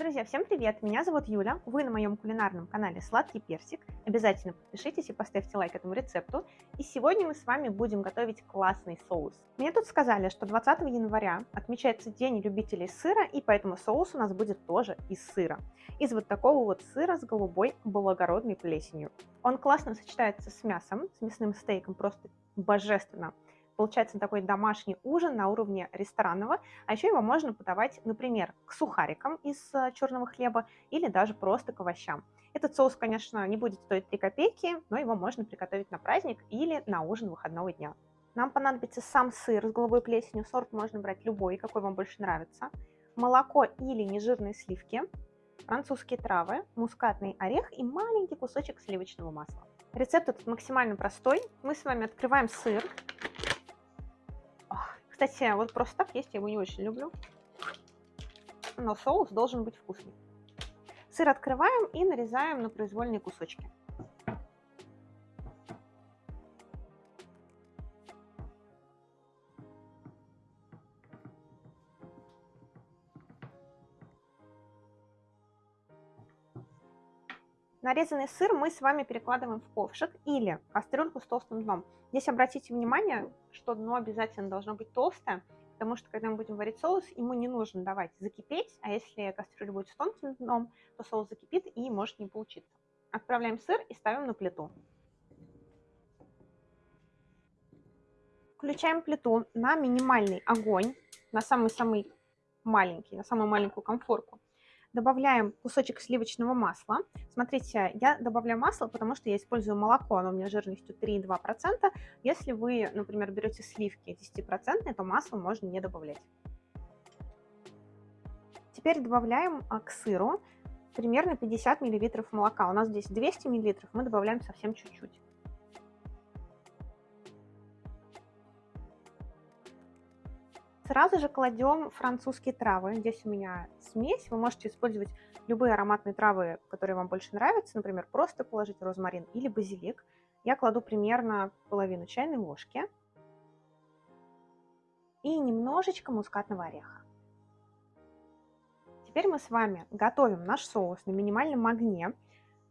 Друзья, всем привет! Меня зовут Юля, вы на моем кулинарном канале Сладкий Персик. Обязательно подпишитесь и поставьте лайк этому рецепту. И сегодня мы с вами будем готовить классный соус. Мне тут сказали, что 20 января отмечается День любителей сыра, и поэтому соус у нас будет тоже из сыра. Из вот такого вот сыра с голубой благородной плесенью. Он классно сочетается с мясом, с мясным стейком, просто божественно. Получается такой домашний ужин на уровне ресторанного, а еще его можно подавать, например, к сухарикам из э, черного хлеба или даже просто к овощам. Этот соус, конечно, не будет стоить 3 копейки, но его можно приготовить на праздник или на ужин выходного дня. Нам понадобится сам сыр с голубой плесенью, сорт можно брать любой, какой вам больше нравится, молоко или нежирные сливки, французские травы, мускатный орех и маленький кусочек сливочного масла. Рецепт этот максимально простой. Мы с вами открываем сыр, кстати, вот просто так есть я его не очень люблю. Но соус должен быть вкусный. Сыр открываем и нарезаем на произвольные кусочки. Нарезанный сыр мы с вами перекладываем в ковшик или кастрюльку с толстым дном. Здесь обратите внимание, что дно обязательно должно быть толстое, потому что когда мы будем варить соус, ему не нужно давать закипеть, а если кастрюля будет с тонким дном, то соус закипит и может не получиться. Отправляем сыр и ставим на плиту. Включаем плиту на минимальный огонь, на самый-самый маленький, на самую маленькую комфорку добавляем кусочек сливочного масла. Смотрите, я добавляю масло, потому что я использую молоко, оно у меня жирностью 3,2%. Если вы, например, берете сливки 10%, то масло можно не добавлять. Теперь добавляем а, к сыру примерно 50 мл молока. У нас здесь 200 мл, мы добавляем совсем чуть-чуть. Сразу же кладем французские травы. Здесь у меня смесь. Вы можете использовать любые ароматные травы, которые вам больше нравятся. Например, просто положить розмарин или базилик. Я кладу примерно половину чайной ложки. И немножечко мускатного ореха. Теперь мы с вами готовим наш соус на минимальном огне.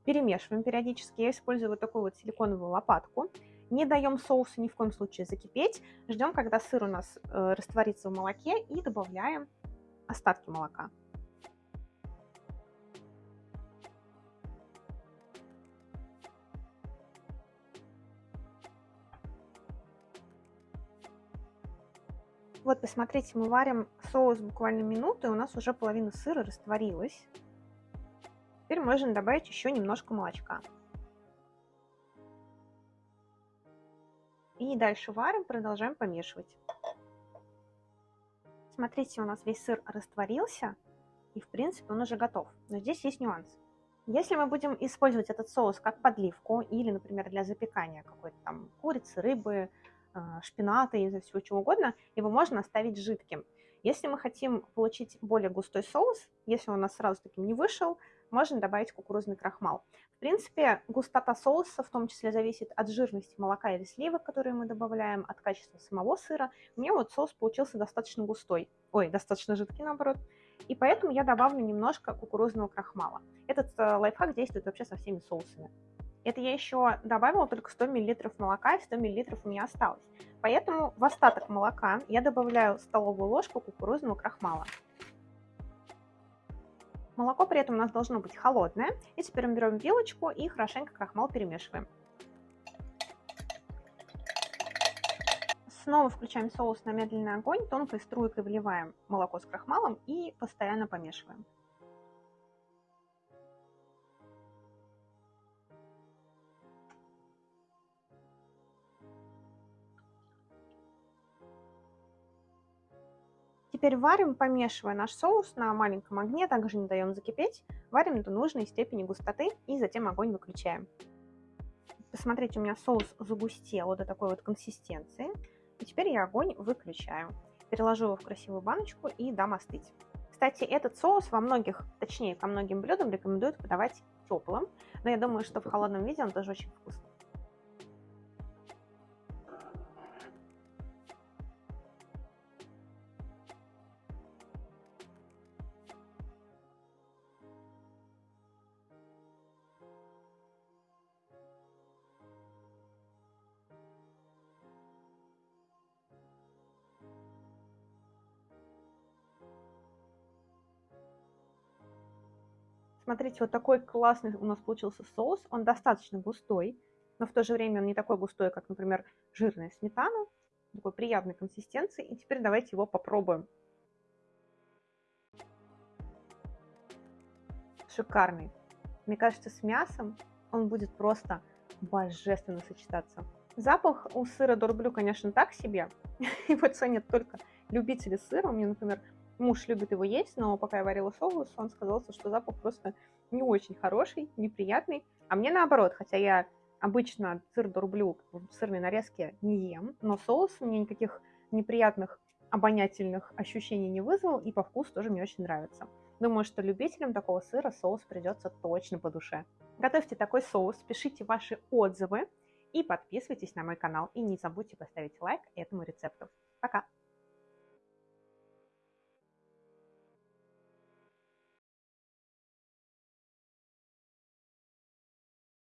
Перемешиваем периодически. Я использую вот такую вот силиконовую лопатку. Не даем соусу ни в коем случае закипеть. Ждем, когда сыр у нас э, растворится в молоке и добавляем остатки молока. Вот, посмотрите, мы варим соус буквально минуту, и у нас уже половина сыра растворилась. Теперь можно добавить еще немножко молочка. И дальше варим, продолжаем помешивать. Смотрите, у нас весь сыр растворился, и в принципе он уже готов. Но здесь есть нюанс. Если мы будем использовать этот соус как подливку или, например, для запекания какой-то там курицы, рыбы, э, шпината и всего чего угодно, его можно оставить жидким. Если мы хотим получить более густой соус, если он у нас сразу таким не вышел, можно добавить кукурузный крахмал. В принципе, густота соуса в том числе зависит от жирности молока или сливок, которые мы добавляем, от качества самого сыра. У меня вот соус получился достаточно густой, ой, достаточно жидкий наоборот, и поэтому я добавлю немножко кукурузного крахмала. Этот э, лайфхак действует вообще со всеми соусами. Это я еще добавила только 100 мл молока, и 100 мл у меня осталось. Поэтому в остаток молока я добавляю столовую ложку кукурузного крахмала. Молоко при этом у нас должно быть холодное. И теперь мы берем вилочку и хорошенько крахмал перемешиваем. Снова включаем соус на медленный огонь, тонкой струйкой вливаем молоко с крахмалом и постоянно помешиваем. Теперь варим, помешивая наш соус на маленьком огне, также не даем закипеть. Варим до нужной степени густоты и затем огонь выключаем. Посмотрите, у меня соус загустел до такой вот консистенции. И теперь я огонь выключаю. Переложу его в красивую баночку и дам остыть. Кстати, этот соус во многих, точнее, по многим блюдам рекомендуют подавать теплым. Но я думаю, что в холодном виде он тоже очень вкусный. Смотрите, вот такой классный у нас получился соус. Он достаточно густой, но в то же время он не такой густой, как, например, жирная сметана. Такой приятной консистенции. И теперь давайте его попробуем. Шикарный. Мне кажется, с мясом он будет просто божественно сочетаться. Запах у сыра дорблю, конечно, так себе. Его ценят только любители сыра. У меня, например, муж любит его есть, но пока я варила соус, он сказал, что запах просто не очень хороший, неприятный. А мне наоборот, хотя я обычно сыр дорблю в сырной нарезке не ем, но соус мне никаких неприятных обонятельных ощущений не вызвал, и по вкусу тоже мне очень нравится. Думаю, что любителям такого сыра соус придется точно по душе. Готовьте такой соус, пишите ваши отзывы и подписывайтесь на мой канал. И не забудьте поставить лайк этому рецепту. Пока!